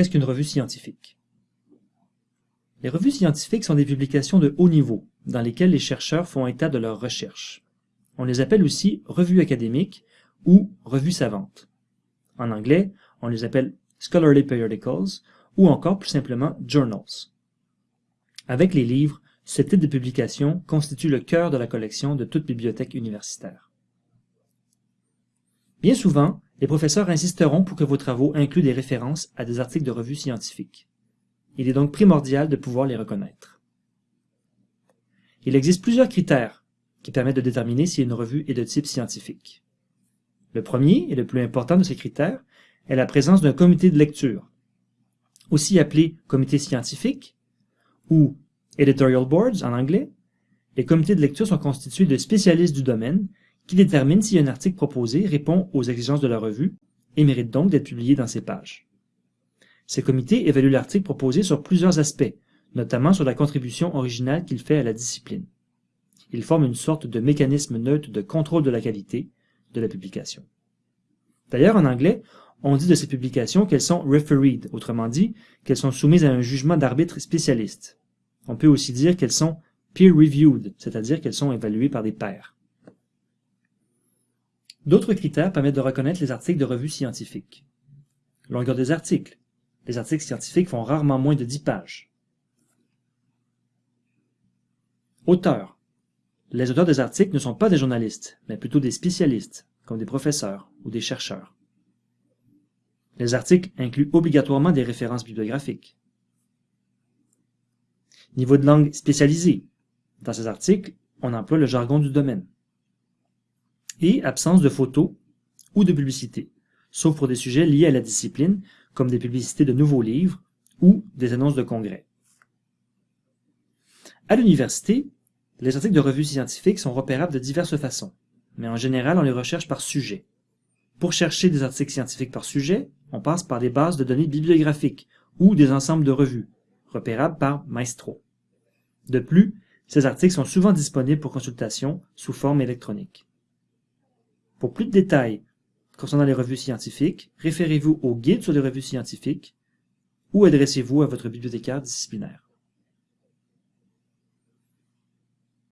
Qu'est-ce qu'une revue scientifique? Les revues scientifiques sont des publications de haut niveau, dans lesquelles les chercheurs font état de leurs recherches. On les appelle aussi revues académiques ou revues savantes. En anglais, on les appelle scholarly periodicals ou encore plus simplement journals. Avec les livres, ce type de publication constitue le cœur de la collection de toute bibliothèque universitaire. Bien souvent, les professeurs insisteront pour que vos travaux incluent des références à des articles de revues scientifiques. Il est donc primordial de pouvoir les reconnaître. Il existe plusieurs critères qui permettent de déterminer si une revue est de type scientifique. Le premier et le plus important de ces critères est la présence d'un comité de lecture, aussi appelé comité scientifique ou editorial boards en anglais. Les comités de lecture sont constitués de spécialistes du domaine qui déterminent si un article proposé répond aux exigences de la revue et mérite donc d'être publié dans ces pages. Ces comités évaluent l'article proposé sur plusieurs aspects, notamment sur la contribution originale qu'il fait à la discipline. Ils forment une sorte de mécanisme neutre de contrôle de la qualité de la publication. D'ailleurs, en anglais, on dit de ces publications qu'elles sont refereed, autrement dit, qu'elles sont soumises à un jugement d'arbitre spécialiste. On peut aussi dire qu'elles sont peer-reviewed, c'est-à-dire qu'elles sont évaluées par des pairs. D'autres critères permettent de reconnaître les articles de revues scientifiques. Longueur des articles. Les articles scientifiques font rarement moins de 10 pages. Auteur. Les auteurs des articles ne sont pas des journalistes, mais plutôt des spécialistes, comme des professeurs ou des chercheurs. Les articles incluent obligatoirement des références bibliographiques. Niveau de langue spécialisé. Dans ces articles, on emploie le jargon du domaine. Et absence de photos ou de publicité, sauf pour des sujets liés à la discipline, comme des publicités de nouveaux livres ou des annonces de congrès. À l'université, les articles de revues scientifiques sont repérables de diverses façons, mais en général, on les recherche par sujet. Pour chercher des articles scientifiques par sujet, on passe par des bases de données bibliographiques ou des ensembles de revues, repérables par Maestro. De plus, ces articles sont souvent disponibles pour consultation sous forme électronique. Pour plus de détails concernant les revues scientifiques, référez-vous au guide sur les revues scientifiques ou adressez-vous à votre bibliothécaire disciplinaire.